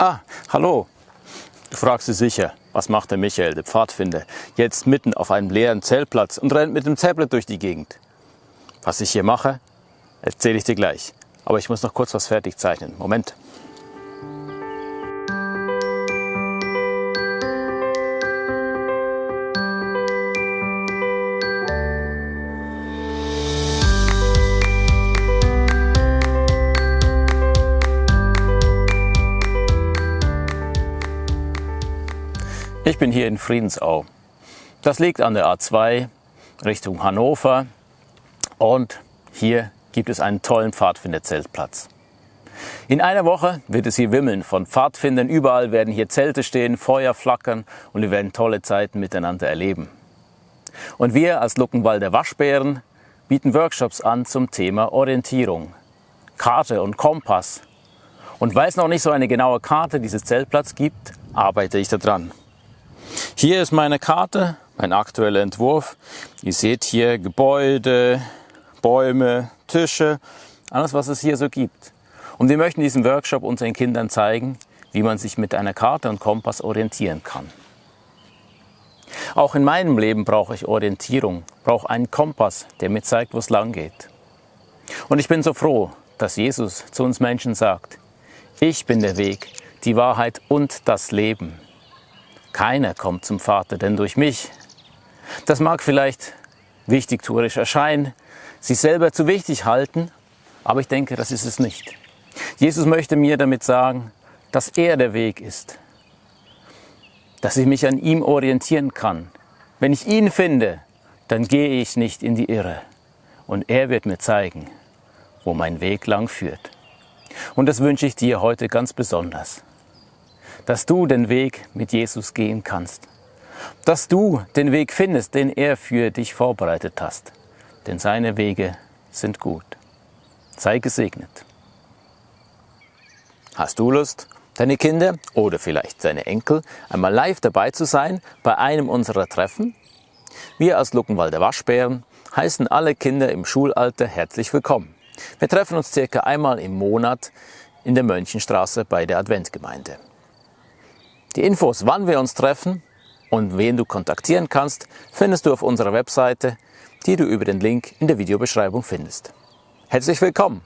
Hallo, du fragst dich sicher, was macht der Michael, der Pfadfinder, jetzt mitten auf einem leeren Zeltplatz und rennt mit dem Tablet durch die Gegend? Was ich hier mache, erzähle ich dir gleich. Aber ich muss noch kurz was fertig zeichnen. Moment. Ich bin hier in Friedensau. Das liegt an der A2 Richtung Hannover und hier gibt es einen tollen Pfadfinderzeltplatz. In einer Woche wird es hier wimmeln von Pfadfindern. Überall werden hier Zelte stehen, Feuer flackern und wir werden tolle Zeiten miteinander erleben. Und wir als Luckenwalder Waschbären bieten Workshops an zum Thema Orientierung, Karte und Kompass. Und weil es noch nicht so eine genaue Karte dieses Zeltplatz gibt, arbeite ich daran. Hier ist meine Karte, mein aktueller Entwurf. Ihr seht hier Gebäude, Bäume, Tische, alles was es hier so gibt. Und wir möchten diesen Workshop unseren Kindern zeigen, wie man sich mit einer Karte und Kompass orientieren kann. Auch in meinem Leben brauche ich Orientierung, brauche einen Kompass, der mir zeigt, wo es lang geht. Und ich bin so froh, dass Jesus zu uns Menschen sagt, ich bin der Weg, die Wahrheit und das Leben. Keiner kommt zum Vater, denn durch mich. Das mag vielleicht wichtigtuerisch erscheinen, sich selber zu wichtig halten, aber ich denke, das ist es nicht. Jesus möchte mir damit sagen, dass er der Weg ist, dass ich mich an ihm orientieren kann. Wenn ich ihn finde, dann gehe ich nicht in die Irre und er wird mir zeigen, wo mein Weg lang führt. Und das wünsche ich dir heute ganz besonders dass du den Weg mit Jesus gehen kannst. Dass du den Weg findest, den er für dich vorbereitet hast. Denn seine Wege sind gut. Sei gesegnet. Hast du Lust, deine Kinder oder vielleicht deine Enkel einmal live dabei zu sein bei einem unserer Treffen? Wir als Luckenwalder Waschbären heißen alle Kinder im Schulalter herzlich willkommen. Wir treffen uns circa einmal im Monat in der Mönchenstraße bei der Adventgemeinde. Die Infos, wann wir uns treffen und wen du kontaktieren kannst, findest du auf unserer Webseite, die du über den Link in der Videobeschreibung findest. Herzlich willkommen!